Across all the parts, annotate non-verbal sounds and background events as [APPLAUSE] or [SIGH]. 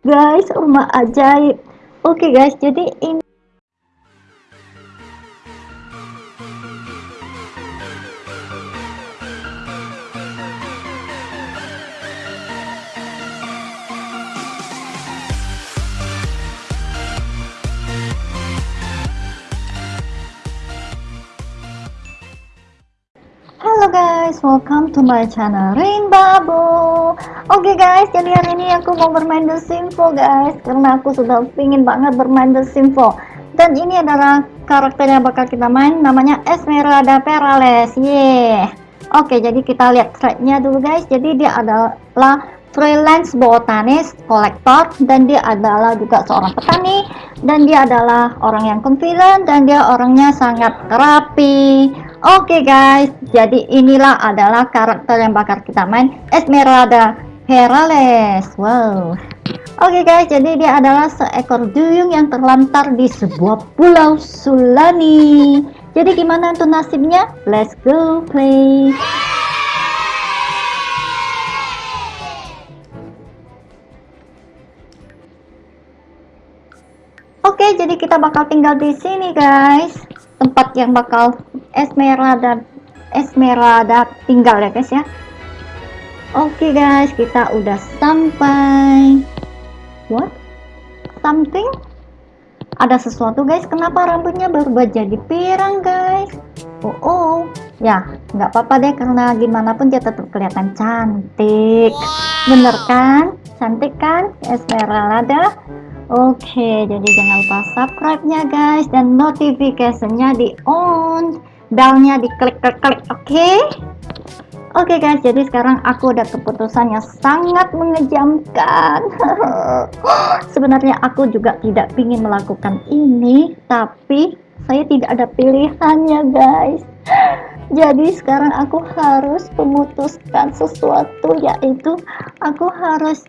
guys rumah ajaib oke okay, guys jadi ini Halo guys, welcome to my channel Rainbow. Oke okay guys, jadi hari ini aku mau bermain The Simpo guys, karena aku sudah pingin banget bermain The Simpo. Dan ini adalah karakter yang bakal kita main, namanya Esmeralda Perales. Yeah. Oke, okay, jadi kita lihat tracknya dulu guys. Jadi dia adalah freelance botanis kolektor dan dia adalah juga seorang petani dan dia adalah orang yang confident dan dia orangnya sangat rapi oke okay guys jadi inilah adalah karakter yang bakal kita main Esmeralda Perales wow. Oke okay guys jadi dia adalah seekor duyung yang terlantar di sebuah pulau Sulani. Jadi gimana tuh nasibnya? Let's go play. Oke, jadi kita bakal tinggal di sini, guys. Tempat yang bakal Esmeralda Esmeralda tinggal ya, guys ya. Oke, guys, kita udah sampai. What? Something? Ada sesuatu, guys. Kenapa rambutnya berubah jadi pirang, guys? Oh, oh. Ya, nggak apa-apa deh karena gimana pun dia tetap kelihatan cantik. Bener kan? Cantik kan, Esmeralda? Oke, jadi jangan lupa subscribe-nya guys dan notifikasinya di on, bellnya diklik klik klik, oke? Okay? Oke okay guys, jadi sekarang aku udah keputusan yang sangat mengejamkan. [LAUGHS] Sebenarnya aku juga tidak ingin melakukan ini, tapi saya tidak ada pilihannya guys. [LAUGHS] Jadi sekarang aku harus memutuskan sesuatu yaitu aku harus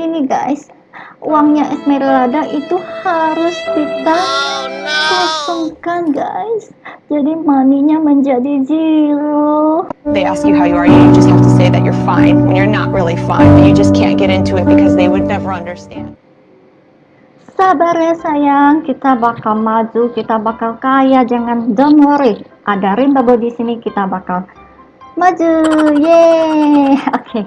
ini guys uangnya Esmeralda itu harus kita kosongkan guys. Jadi maninya menjadi zero. They ask you how you are you just have to say that you're fine when you're not really fine but you just can't get into it because they would never understand. Sabar ya sayang. Kita bakal maju kita bakal kaya. Jangan don't worry. Ada rimba di sini kita bakal maju. Yeay. [LAUGHS] Oke. Okay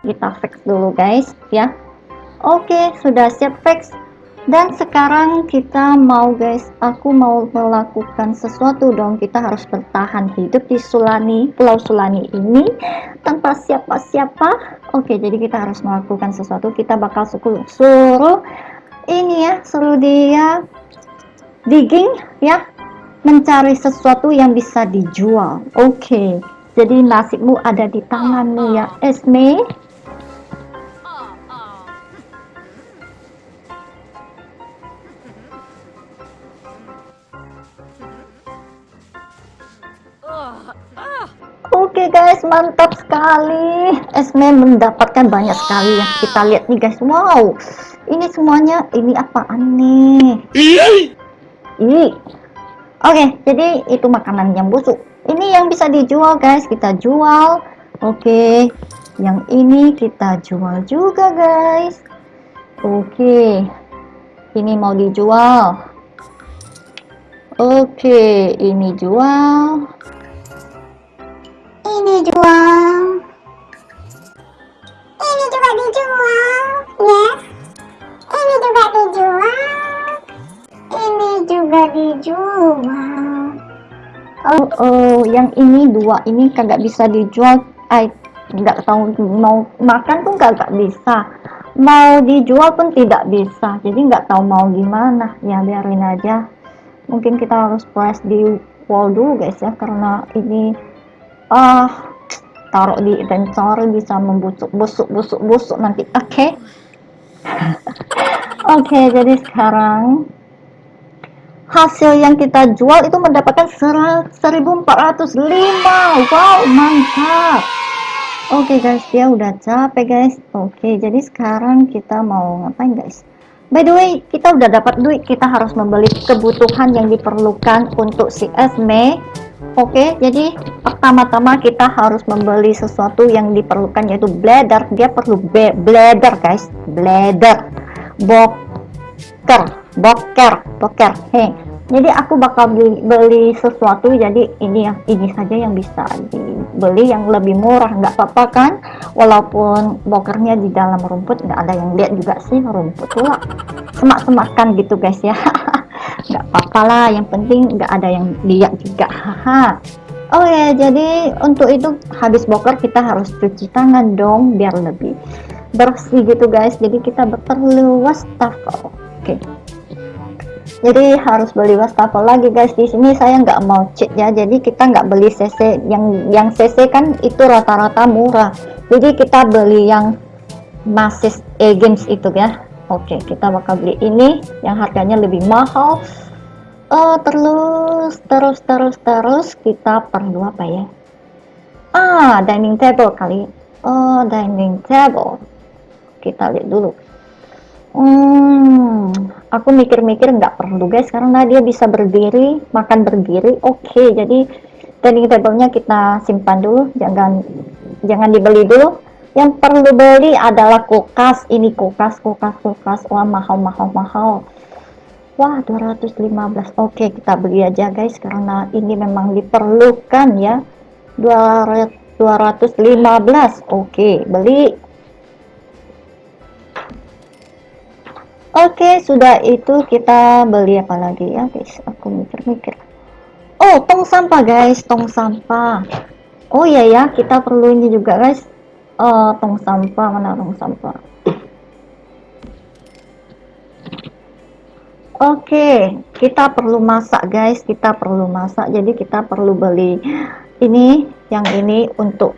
kita fix dulu guys ya. Oke sudah siap fix dan sekarang kita mau guys aku mau melakukan sesuatu dong. Kita harus bertahan hidup di Sulani Pulau Sulani ini tanpa siapa-siapa. Oke jadi kita harus melakukan sesuatu. Kita bakal suruh, suruh ini ya suruh dia digging ya mencari sesuatu yang bisa dijual. Oke jadi nasibmu ada di tanganmu ya Esme Oke okay guys, mantap sekali. Esme mendapatkan banyak sekali ya. Kita lihat nih guys. Wow. Ini semuanya ini apaan nih? Ih. Oke, okay, jadi itu makanan yang busuk. Ini yang bisa dijual guys, kita jual. Oke. Okay. Yang ini kita jual juga guys. Oke. Ini mau dijual. Oke, ini jual ini jual. Ini juga dijual yes. Ini juga dijual. Ini juga dijual. Oh oh yang ini dua ini kagak bisa dijual. I nggak tahu mau makan pun kagak bisa. Mau dijual pun tidak bisa. Jadi nggak tahu mau gimana. Ya biarin aja. Mungkin kita harus press di wall dulu guys ya. Karena ini ah taruh di inventory bisa membusuk busuk busuk busuk nanti. Oke. Okay? [LAUGHS] oke okay, jadi sekarang hasil yang kita jual itu mendapatkan 1405 wow mantap. Oke okay, guys dia udah capek guys. Oke okay, jadi sekarang kita mau ngapain guys? By the way kita udah dapat duit. Kita harus membeli kebutuhan yang diperlukan untuk si Esme Oke, jadi pertama-tama kita harus membeli sesuatu yang diperlukan yaitu bladder. Dia perlu bladder, guys. Bladder. Boker, boker, boker. Hei. Jadi aku bakal beli, beli sesuatu jadi ini yang ini saja yang bisa dibeli yang lebih murah nggak apa-apa kan walaupun bokernya di dalam rumput nggak ada yang lihat juga sih rumput tua semak-semakan gitu guys ya [LAUGHS] nggak apa-apa lah yang penting nggak ada yang lihat juga. Haha. Oh ya jadi untuk itu habis boker kita harus cuci tangan dong biar lebih bersih gitu guys. Jadi kita perlu wastafel oke. Jadi harus beli wastafel lagi guys. Di sini saya nggak mau cheat ya. Jadi kita nggak beli cc yang yang cc kan itu rata-rata murah. Jadi kita beli yang masis e games itu ya oke kita bakal beli ini yang harganya lebih mahal. Oh terus terus terus terus kita perlu apa ya? Ah dining table kali. Oh dining table. Kita lihat dulu. Hmm, aku mikir-mikir nggak perlu guys karena dia bisa berdiri, makan berdiri. Oke, jadi dining table-nya kita simpan dulu, jangan jangan dibeli dulu. Yang perlu beli adalah kulkas. Ini kulkas, kulkas, kulkas. Wah, mahal, mahal, mahal. Wah, 215. Oke, kita beli aja guys karena ini memang diperlukan ya. 200 215. Oke, beli Oke, sudah itu kita beli apa lagi ya, guys? Aku mikir-mikir. Oh, tong sampah, guys, tong sampah. Oh iya ya, kita perlu ini juga, guys. Oh, tong sampah, mana tong sampah? Oke, kita perlu masak, guys. Kita perlu masak, jadi kita perlu beli ini, yang ini untuk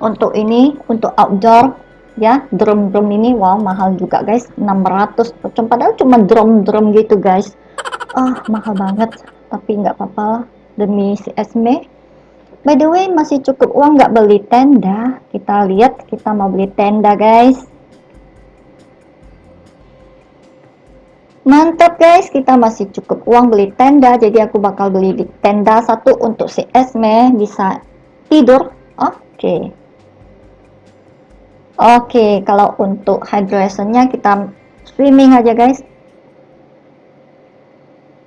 untuk ini, untuk outdoor ya. Drum-drum ini wow mahal juga guys. 600 padahal cuma drum-drum gitu guys. Ah oh, mahal banget tapi nggak apa-apa demi si Esme by the way masih cukup uang nggak beli tenda? Kita lihat kita mau beli tenda guys. Mantap guys. Kita masih cukup uang beli tenda. Jadi aku bakal beli tenda satu untuk si Esme. Bisa tidur? Oke. Okay. Oke, kalau untuk hydrationnya kita swimming aja guys.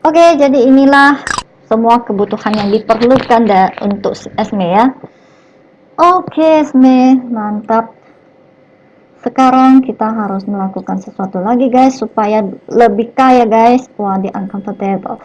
Oke, jadi inilah semua kebutuhan yang diperlukan untuk Esme ya. Oke, Esme, mantap. Sekarang kita harus melakukan sesuatu lagi guys supaya lebih kaya guys. Wah, di uncomfortable.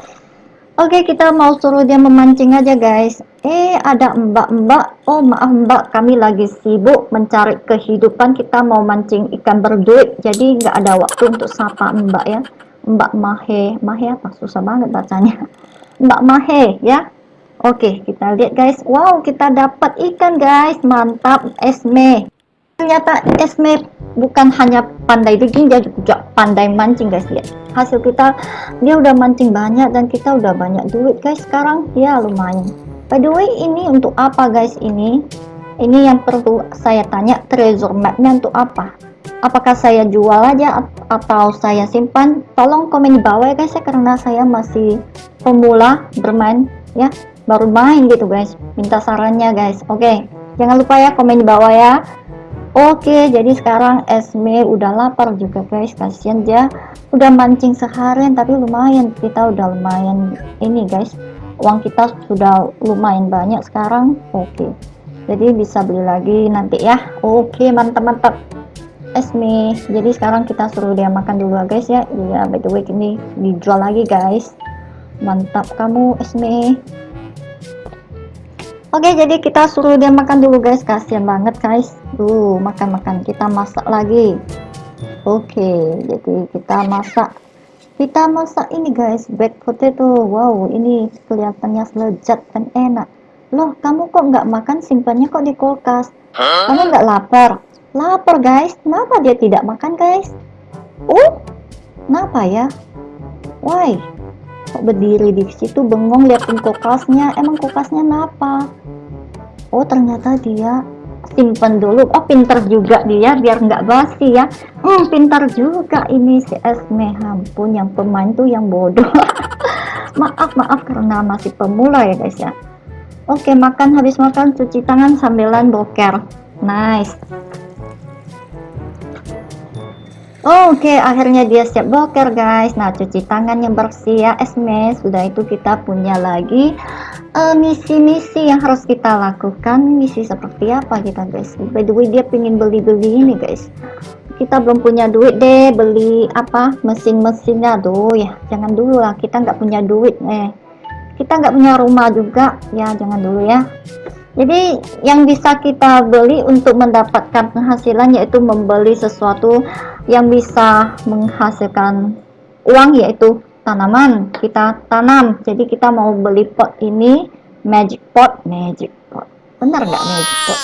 Oke, kita mau suruh dia memancing aja, guys. Eh, ada mbak-mbak. Oh, maaf mbak, kami lagi sibuk mencari kehidupan. Kita mau mancing ikan berduit, jadi nggak ada waktu untuk sapa mbak ya. Mbak Mahe. Mahe apa? Susah banget bacanya. Mbak Mahe, ya. Oke, kita lihat, guys. Wow, kita dapat ikan, guys. Mantap, Esme. Ternyata Esme bukan hanya pandai bikin, dia juga pandai mancing, guys. Lihat hasil kita dia udah mancing banyak dan kita udah banyak duit guys sekarang ya lumayan by the way ini untuk apa guys ini ini yang perlu saya tanya treasure mapnya untuk apa apakah saya jual aja atau saya simpan tolong komen di bawah ya guys ya karena saya masih pemula bermain ya baru main gitu guys minta sarannya guys oke okay. jangan lupa ya komen di bawah ya Oke, jadi sekarang Esme udah lapar juga guys. Kasian dia udah mancing seharian tapi lumayan. Kita udah lumayan ini guys. Uang kita sudah lumayan banyak sekarang. Oke. Jadi bisa beli lagi nanti ya. Oke, Esme. Jadi sekarang kita suruh dia makan dulu guys ya. Iya, by the way ini dijual lagi guys. Mantap kamu Esme. Oke, jadi kita suruh dia makan dulu guys. Kasian banget guys. Tuh, makan-makan. Kita masak lagi. Oke, jadi kita masak. Kita masak ini guys, baked potato. Wow, ini kelihatannya lezat dan enak. Loh, kamu kok nggak makan simpannya kok di kulkas? Kamu nggak lapar? Lapar guys. Kenapa dia tidak makan guys? Oh, kenapa ya? Why? kok berdiri di situ bengong liatin kulkasnya emang kulkasnya kenapa oh ternyata dia simpen dulu. Oh pinter juga dia biar nggak basi ya. Hmm pintar juga ini si Esme. Ampun yang pemain tuh yang bodoh. [LAUGHS] Maaf maaf karena masih pemula ya guys ya. Oke makan. Habis makan cuci tangan sambilan boker. Nice Oke, akhirnya dia siap boker guys. Nah, cuci tangan yang bersih ya, Esme. Sudah itu kita punya lagi eh, misi-misi yang harus kita lakukan. Misi seperti apa kita guys? By the way, dia pengen beli-beli ini guys. Kita belum punya duit deh beli apa mesin-mesinnya. Aduh ya, jangan dulu lah. Kita nggak punya duit eh. Kita nggak punya rumah juga ya, jangan dulu ya. Jadi yang bisa kita beli untuk mendapatkan penghasilan yaitu membeli sesuatu yang bisa menghasilkan uang yaitu tanaman kita tanam. Jadi kita mau beli pot ini magic pot, magic pot. Benar nggak magic pot?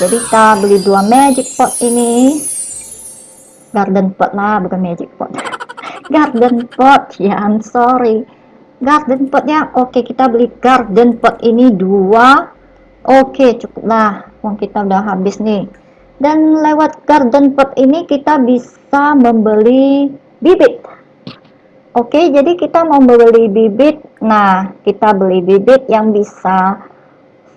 Jadi kita beli dua magic pot ini garden pot lah bukan magic pot. [LAUGHS] garden pot ya, I'm sorry. Garden potnya oke kita beli garden pot ini dua Oke, cukuplah. Uang kita udah habis nih. Dan lewat garden pot ini kita bisa membeli bibit. Oke, jadi kita mau membeli bibit. Nah, kita beli bibit yang bisa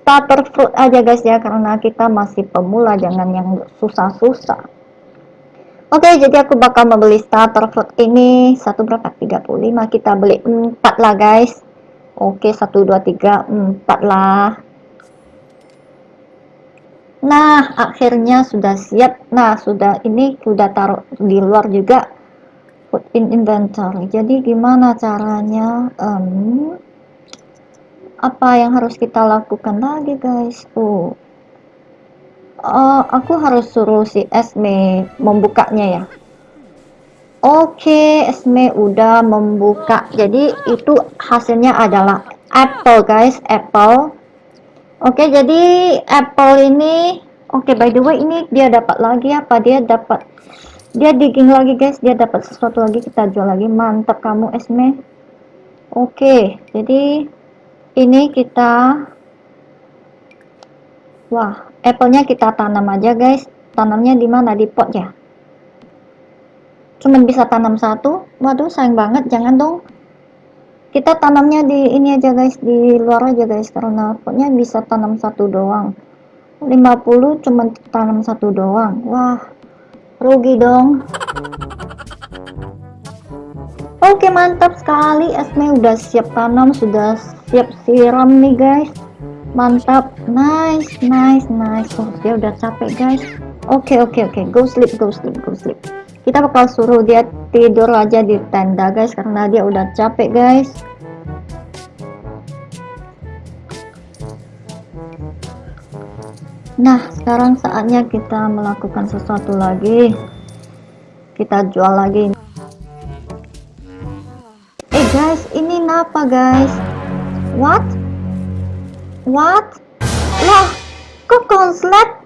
starter fruit aja guys ya karena kita masih pemula jangan yang susah-susah. Oke, jadi aku bakal membeli starter fruit ini satu berapa? 35. Kita beli 4 lah guys. Oke, 1 2 3 4 lah. Nah, akhirnya sudah siap. Nah, sudah ini sudah taruh di luar juga put in inventory. Jadi gimana caranya? Um, apa yang harus kita lakukan lagi, guys? Oh, uh, aku harus suruh si Esme membukanya ya. Oke, okay, Esme udah membuka. Jadi itu hasilnya adalah apple, guys. Apple Oke, jadi apple ini oke by the way ini dia dapat lagi apa? Dia dapat dia digging lagi guys, dia dapat sesuatu lagi kita jual lagi. Mantap kamu Esme. Oke, jadi ini kita Wah, apple-nya kita tanam aja guys. Tanamnya di mana? Di pot ya. Cuman bisa tanam satu. Waduh, sayang banget. Jangan dong kita tanamnya di ini aja guys. Di luar aja guys. Karena potnya bisa tanam satu doang. 50 cuma tanam satu doang. Wah rugi dong. Oke mantap sekali. Esme udah siap tanam sudah siap siram nih guys. Mantap. Nice nice nice. Oh dia udah capek guys. Oke oke oke. Go sleep go sleep go sleep. Kita bakal suruh dia tidur aja di tenda guys karena dia udah capek guys. Nah sekarang saatnya kita melakukan sesuatu lagi. Kita jual lagi. Eh guys ini apa guys? What? What? Lah kok konslet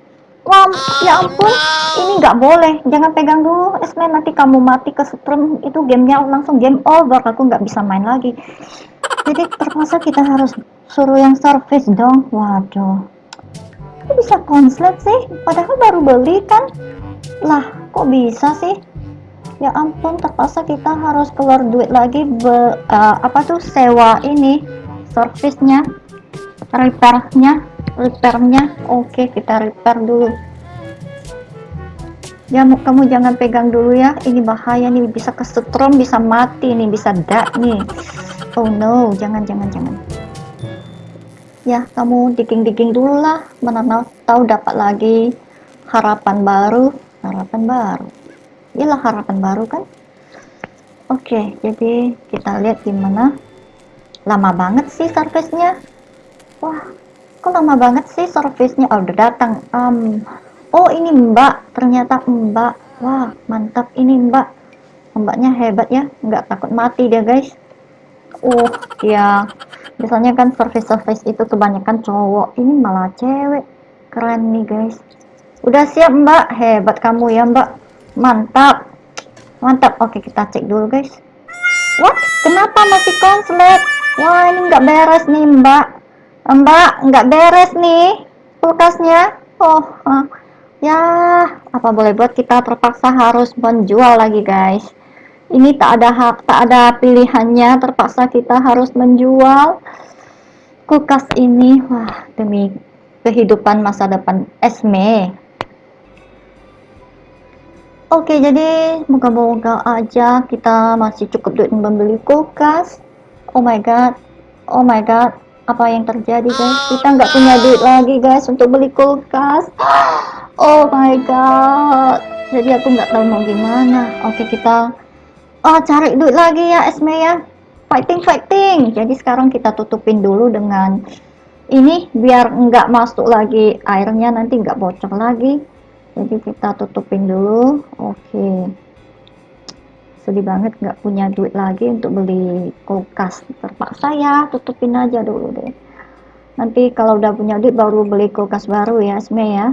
Wah, ya ampun, ini nggak boleh. Jangan pegang dulu, Esme. Nanti kamu mati ke setrum, itu gamenya langsung game over. Aku nggak bisa main lagi. Jadi terpaksa kita harus suruh yang service dong. Waduh, kok bisa konslet sih? Padahal baru beli kan? Lah, kok bisa sih? Ya ampun, terpaksa kita harus keluar duit lagi be, uh, apa tuh sewa ini, servisnya, repairnya repairnya oke kita repair dulu. Ya kamu jangan pegang dulu ya. Ini bahaya nih bisa kesetrum bisa mati nih bisa dak nih. Oh no jangan jangan jangan. Ya kamu digging-digging dulu lah. Mana tahu dapat lagi harapan baru. Harapan baru. Inilah harapan baru kan? Oke jadi kita lihat gimana. Lama banget sih servicenya wah kok lama banget sih servisnya. Oh udah datang. Um, oh ini mbak. Ternyata mbak. Wah mantap ini mbak. Mbaknya hebat ya. Nggak takut mati dia guys. Uh ya biasanya kan service-service itu kebanyakan cowok. Ini malah cewek. Keren nih guys. Udah siap mbak. Hebat kamu ya mbak. Mantap. Mantap. Oke kita cek dulu guys. What? Kenapa masih konslet? Wah ini nggak beres nih mbak Mbak, nggak beres nih kulkasnya. Oh, ya apa boleh buat kita terpaksa harus menjual lagi guys. ini tak ada hak tak ada pilihannya terpaksa kita harus menjual kulkas ini. Wah demi kehidupan masa depan Esme. Oke jadi moga-moga aja kita masih cukup duit membeli kulkas. Oh my god Oh my god apa yang terjadi guys? Kita nggak punya duit lagi guys untuk beli kulkas. [GASPS] Oh my god. Jadi aku nggak tahu mau gimana. Oke kita oh, cari duit lagi ya Esme ya. Fighting fighting. Jadi sekarang kita tutupin dulu dengan ini biar nggak masuk lagi airnya nanti nggak bocor lagi. Jadi kita tutupin dulu. Oke sedih banget nggak punya duit lagi untuk beli kulkas terpaksa ya tutupin aja dulu deh. Nanti kalau udah punya duit baru beli kulkas baru ya Esme ya.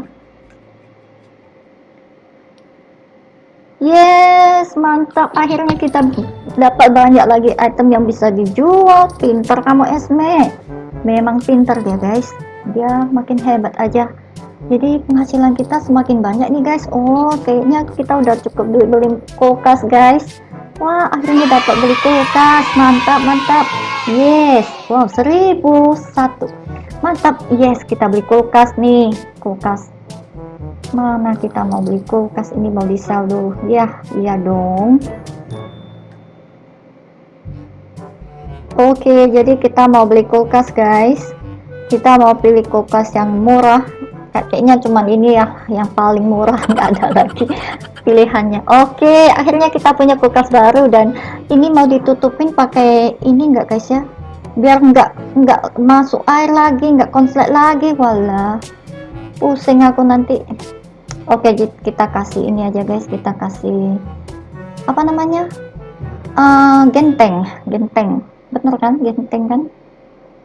Yes mantap. Akhirnya kita dapat banyak lagi item yang bisa dijual. Pinter kamu Esme memang pinter dia guys. Dia makin hebat aja jadi penghasilan kita semakin banyak nih guys. Oh kayaknya kita udah cukup duit beli kulkas guys. Wah akhirnya dapat beli kulkas. Mantap mantap. Yes. Wow seribu satu. Mantap. Yes kita beli kulkas nih. Kulkas. Mana kita mau beli kulkas? Ini mau di dulu. Ya iya dong. Oke, jadi kita mau beli kulkas, guys. Kita mau pilih kulkas yang murah kayaknya cuman ini ya yang paling murah [LAUGHS] nggak ada lagi pilihannya. Oke akhirnya kita punya kulkas baru dan ini mau ditutupin pakai ini enggak guys ya? Biar nggak nggak masuk air lagi nggak konslet lagi. Wala pusing aku nanti. Oke kita kasih ini aja guys. Kita kasih apa namanya? Uh, genteng genteng. Bener kan? Genteng kan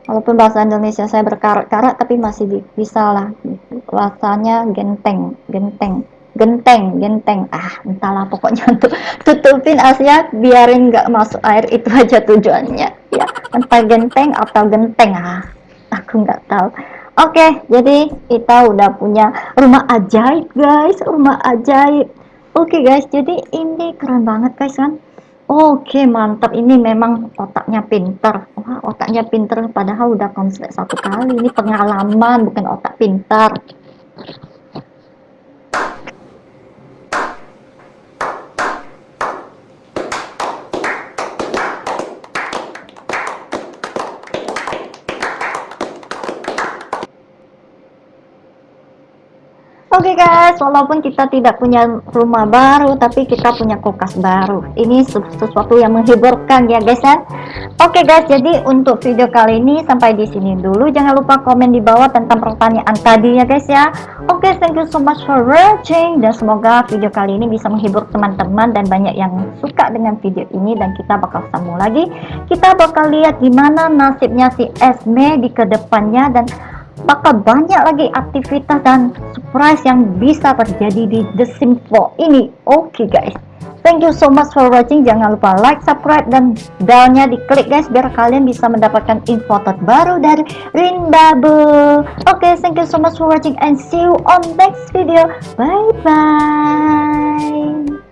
walaupun bahasa Indonesia saya berkarat-karat tapi masih bisa lah. Bahasanya genteng genteng genteng genteng. Ah entahlah pokoknya [LAUGHS] untuk tutupin asnya biarin nggak masuk air itu aja tujuannya. Ya entah genteng atau genteng. Ah aku nggak tahu. Oke jadi kita udah punya rumah ajaib guys rumah ajaib. Oke guys jadi ini keren banget guys kan Oke mantap. Ini memang otaknya pinter. Wah otaknya pinter padahal udah konslet satu kali. Ini pengalaman bukan otak pintar Oke okay guys, walaupun kita tidak punya rumah baru, tapi kita punya kulkas baru. Ini sesuatu yang menghiburkan ya guys ya. Oke okay guys, jadi untuk video kali ini sampai di sini dulu. Jangan lupa komen di bawah tentang pertanyaan tadi ya guys ya. Oke, okay, thank you so much for watching dan semoga video kali ini bisa menghibur teman-teman dan banyak yang suka dengan video ini dan kita bakal sambung lagi. Kita bakal lihat gimana nasibnya si Esme di ke depannya dan bakal banyak lagi aktivitas dan surprise yang bisa terjadi di The Sims 4 ini? Oke okay, guys. Thank you so much for watching. Jangan lupa like subscribe dan belnya diklik guys biar kalian bisa mendapatkan info terbaru dari Rindabu oke okay, thank you so much for watching and see you on next video. Bye bye